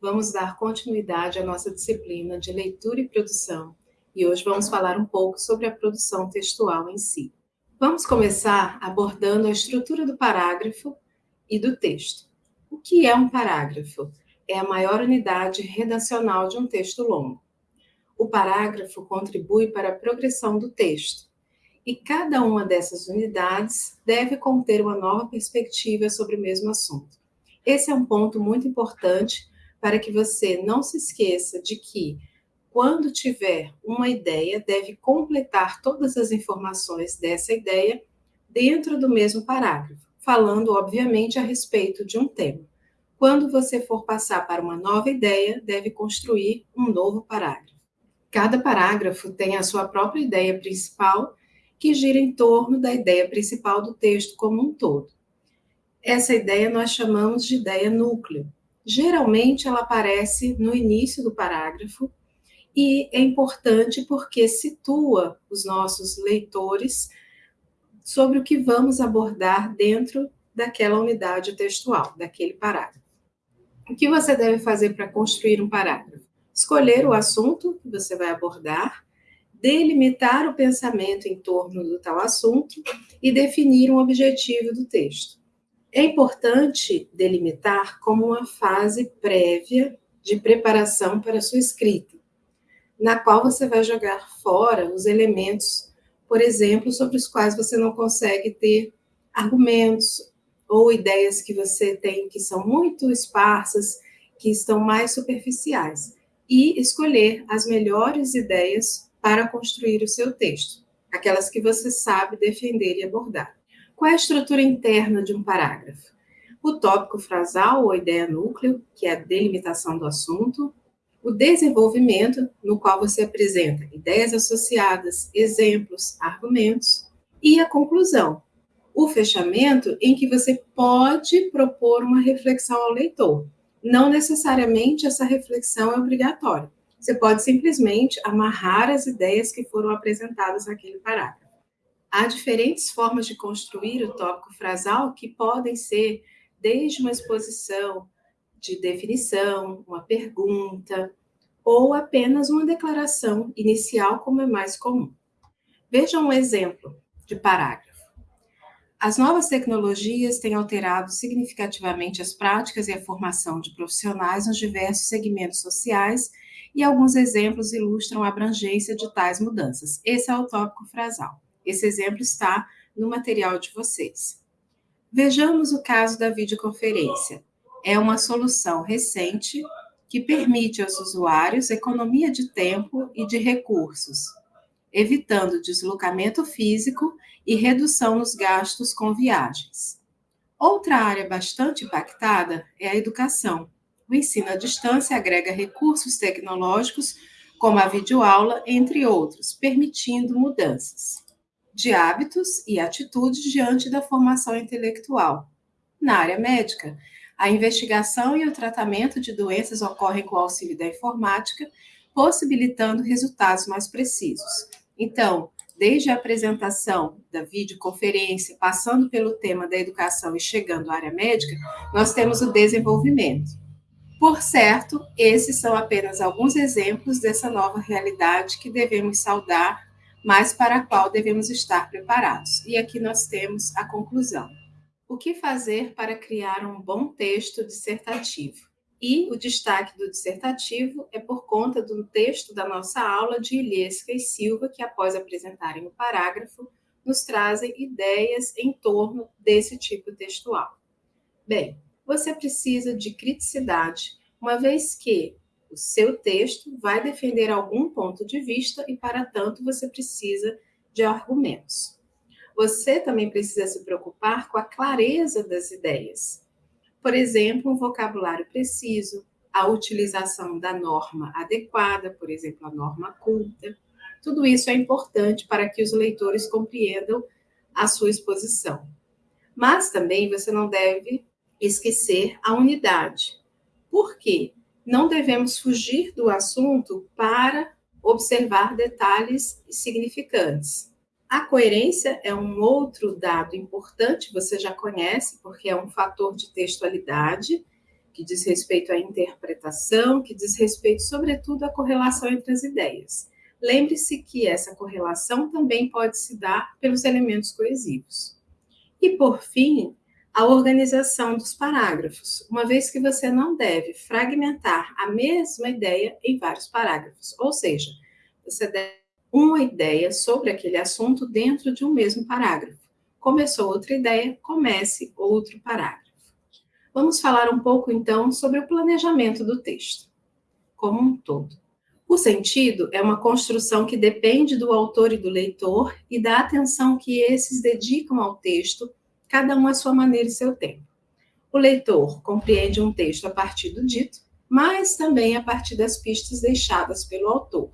vamos dar continuidade à nossa disciplina de leitura e produção e hoje vamos falar um pouco sobre a produção textual em si. Vamos começar abordando a estrutura do parágrafo e do texto. O que é um parágrafo? É a maior unidade redacional de um texto longo. O parágrafo contribui para a progressão do texto, e cada uma dessas unidades deve conter uma nova perspectiva sobre o mesmo assunto. Esse é um ponto muito importante para que você não se esqueça de que, quando tiver uma ideia, deve completar todas as informações dessa ideia dentro do mesmo parágrafo, falando, obviamente, a respeito de um tema. Quando você for passar para uma nova ideia, deve construir um novo parágrafo. Cada parágrafo tem a sua própria ideia principal, que gira em torno da ideia principal do texto como um todo. Essa ideia nós chamamos de ideia núcleo. Geralmente ela aparece no início do parágrafo e é importante porque situa os nossos leitores sobre o que vamos abordar dentro daquela unidade textual, daquele parágrafo. O que você deve fazer para construir um parágrafo? Escolher o assunto que você vai abordar, delimitar o pensamento em torno do tal assunto e definir um objetivo do texto. É importante delimitar como uma fase prévia de preparação para a sua escrita, na qual você vai jogar fora os elementos, por exemplo, sobre os quais você não consegue ter argumentos ou ideias que você tem que são muito esparsas, que estão mais superficiais, e escolher as melhores ideias para construir o seu texto, aquelas que você sabe defender e abordar. Qual é a estrutura interna de um parágrafo? O tópico frasal ou ideia núcleo, que é a delimitação do assunto, o desenvolvimento, no qual você apresenta ideias associadas, exemplos, argumentos, e a conclusão, o fechamento, em que você pode propor uma reflexão ao leitor. Não necessariamente essa reflexão é obrigatória. Você pode simplesmente amarrar as ideias que foram apresentadas naquele parágrafo. Há diferentes formas de construir o tópico frasal que podem ser desde uma exposição de definição, uma pergunta, ou apenas uma declaração inicial, como é mais comum. Veja um exemplo de parágrafo. As novas tecnologias têm alterado significativamente as práticas e a formação de profissionais nos diversos segmentos sociais, e alguns exemplos ilustram a abrangência de tais mudanças. Esse é o tópico frasal. Esse exemplo está no material de vocês. Vejamos o caso da videoconferência. É uma solução recente que permite aos usuários economia de tempo e de recursos, evitando deslocamento físico e redução nos gastos com viagens. Outra área bastante impactada é a educação. O ensino à distância agrega recursos tecnológicos, como a videoaula, entre outros, permitindo mudanças de hábitos e atitudes diante da formação intelectual. Na área médica, a investigação e o tratamento de doenças ocorrem com o auxílio da informática, possibilitando resultados mais precisos. Então, desde a apresentação da videoconferência, passando pelo tema da educação e chegando à área médica, nós temos o desenvolvimento. Por certo, esses são apenas alguns exemplos dessa nova realidade que devemos saudar mas para a qual devemos estar preparados. E aqui nós temos a conclusão. O que fazer para criar um bom texto dissertativo? E o destaque do dissertativo é por conta do texto da nossa aula de Ilhesca e Silva, que após apresentarem o parágrafo, nos trazem ideias em torno desse tipo textual. Bem, você precisa de criticidade, uma vez que o seu texto vai defender algum ponto de vista e, para tanto, você precisa de argumentos. Você também precisa se preocupar com a clareza das ideias. Por exemplo, um vocabulário preciso, a utilização da norma adequada, por exemplo, a norma culta. Tudo isso é importante para que os leitores compreendam a sua exposição. Mas também você não deve esquecer a unidade. Por quê? Não devemos fugir do assunto para observar detalhes significantes. A coerência é um outro dado importante, você já conhece, porque é um fator de textualidade, que diz respeito à interpretação, que diz respeito, sobretudo, à correlação entre as ideias. Lembre-se que essa correlação também pode se dar pelos elementos coesivos. E, por fim, a organização dos parágrafos, uma vez que você não deve fragmentar a mesma ideia em vários parágrafos, ou seja, você deve uma ideia sobre aquele assunto dentro de um mesmo parágrafo. Começou outra ideia, comece outro parágrafo. Vamos falar um pouco então sobre o planejamento do texto, como um todo. O sentido é uma construção que depende do autor e do leitor e da atenção que esses dedicam ao texto, cada um à sua maneira e seu tempo. O leitor compreende um texto a partir do dito, mas também a partir das pistas deixadas pelo autor.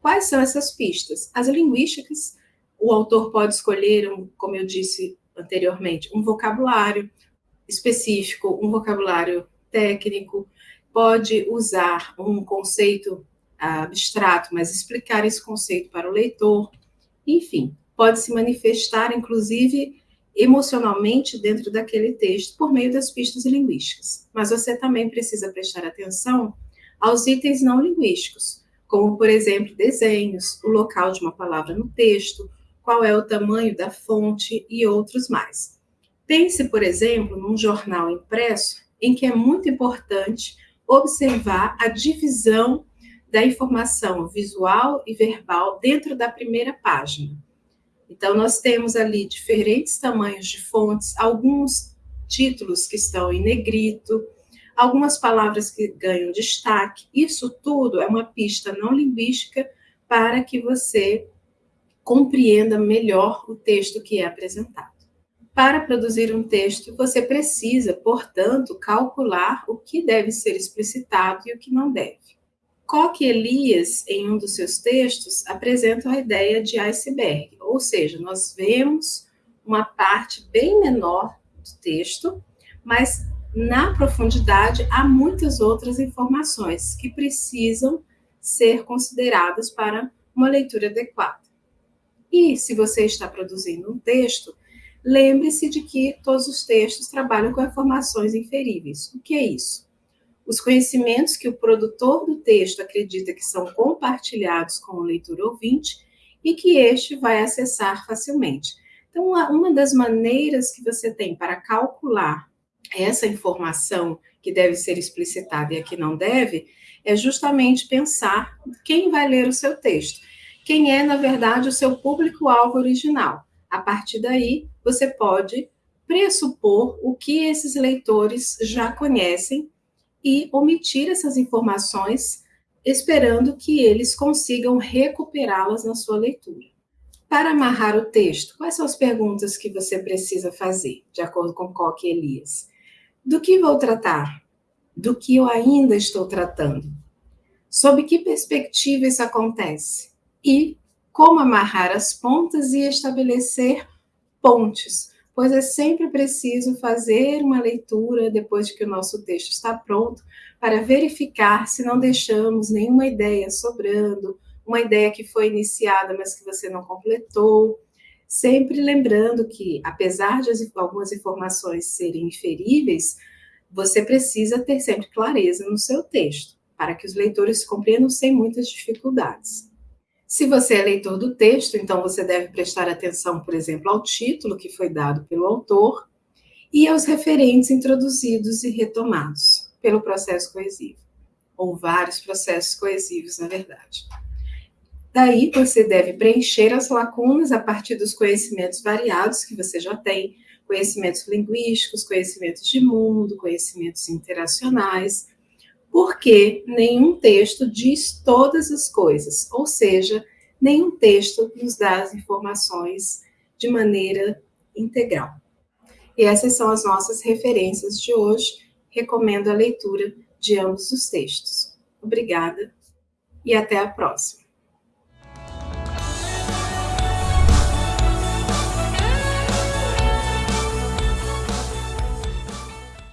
Quais são essas pistas? As linguísticas. O autor pode escolher, um, como eu disse anteriormente, um vocabulário específico, um vocabulário técnico, pode usar um conceito abstrato, mas explicar esse conceito para o leitor. Enfim, pode se manifestar, inclusive, emocionalmente dentro daquele texto por meio das pistas linguísticas. Mas você também precisa prestar atenção aos itens não linguísticos, como, por exemplo, desenhos, o local de uma palavra no texto, qual é o tamanho da fonte e outros mais. Pense, por exemplo, num jornal impresso, em que é muito importante observar a divisão da informação visual e verbal dentro da primeira página. Então, nós temos ali diferentes tamanhos de fontes, alguns títulos que estão em negrito, algumas palavras que ganham destaque. Isso tudo é uma pista não linguística para que você compreenda melhor o texto que é apresentado. Para produzir um texto, você precisa, portanto, calcular o que deve ser explicitado e o que não deve. Koch e Elias, em um dos seus textos, apresentam a ideia de iceberg, ou seja, nós vemos uma parte bem menor do texto, mas na profundidade, há muitas outras informações que precisam ser consideradas para uma leitura adequada. E se você está produzindo um texto, lembre-se de que todos os textos trabalham com informações inferíveis. O que é isso? Os conhecimentos que o produtor do texto acredita que são compartilhados com o leitor ouvinte e que este vai acessar facilmente. Então, uma das maneiras que você tem para calcular essa informação que deve ser explicitada e a que não deve, é justamente pensar quem vai ler o seu texto, quem é, na verdade, o seu público-alvo original. A partir daí, você pode pressupor o que esses leitores já conhecem e omitir essas informações, esperando que eles consigam recuperá-las na sua leitura. Para amarrar o texto, quais são as perguntas que você precisa fazer, de acordo com Koch e Elias? Do que vou tratar? Do que eu ainda estou tratando? Sob que perspectiva isso acontece? E como amarrar as pontas e estabelecer pontes, pois é sempre preciso fazer uma leitura depois de que o nosso texto está pronto, para verificar se não deixamos nenhuma ideia sobrando, uma ideia que foi iniciada, mas que você não completou. Sempre lembrando que, apesar de algumas informações serem inferíveis, você precisa ter sempre clareza no seu texto, para que os leitores compreendam sem muitas dificuldades. Se você é leitor do texto, então você deve prestar atenção, por exemplo, ao título que foi dado pelo autor e aos referentes introduzidos e retomados pelo processo coesivo, ou vários processos coesivos, na verdade. Daí você deve preencher as lacunas a partir dos conhecimentos variados que você já tem, conhecimentos linguísticos, conhecimentos de mundo, conhecimentos interacionais, porque nenhum texto diz todas as coisas, ou seja, nenhum texto nos dá as informações de maneira integral. E essas são as nossas referências de hoje. Recomendo a leitura de ambos os textos. Obrigada e até a próxima.